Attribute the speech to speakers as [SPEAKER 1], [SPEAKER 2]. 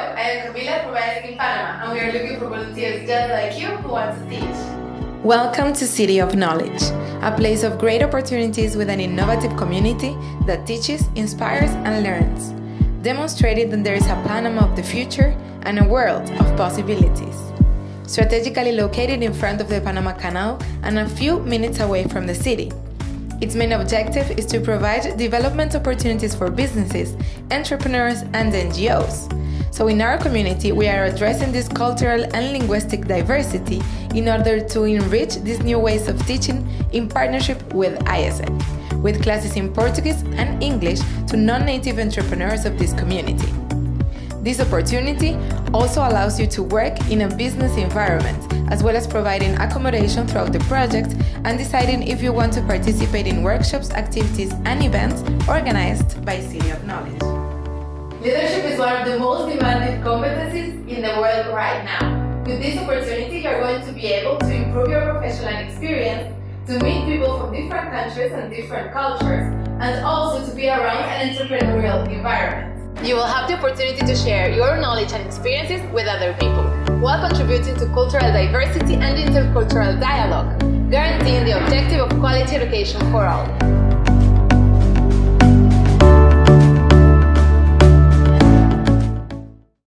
[SPEAKER 1] I am Camila from in Panama, and we are looking for volunteers just like you who want to teach.
[SPEAKER 2] Welcome to City of Knowledge, a place of great opportunities with an innovative community that teaches, inspires, and learns, demonstrating that there is a Panama of the future and a world of possibilities. Strategically located in front of the Panama Canal and a few minutes away from the city, its main objective is to provide development opportunities for businesses, entrepreneurs, and NGOs. So in our community, we are addressing this cultural and linguistic diversity in order to enrich these new ways of teaching in partnership with AIESEC, with classes in Portuguese and English to non-native entrepreneurs of this community. This opportunity also allows you to work in a business environment, as well as providing accommodation throughout the project and deciding if you want to participate in workshops, activities and events organized by City of Knowledge.
[SPEAKER 1] Leadership is one of the most demanded competencies in the world right now. With this opportunity, you're going to be able to improve your professional experience, to meet people from different countries and different cultures, and also to be around an entrepreneurial environment. You will have the opportunity to share your knowledge and experiences with other people, while contributing to cultural diversity and intercultural dialogue, guaranteeing the objective of quality education for all.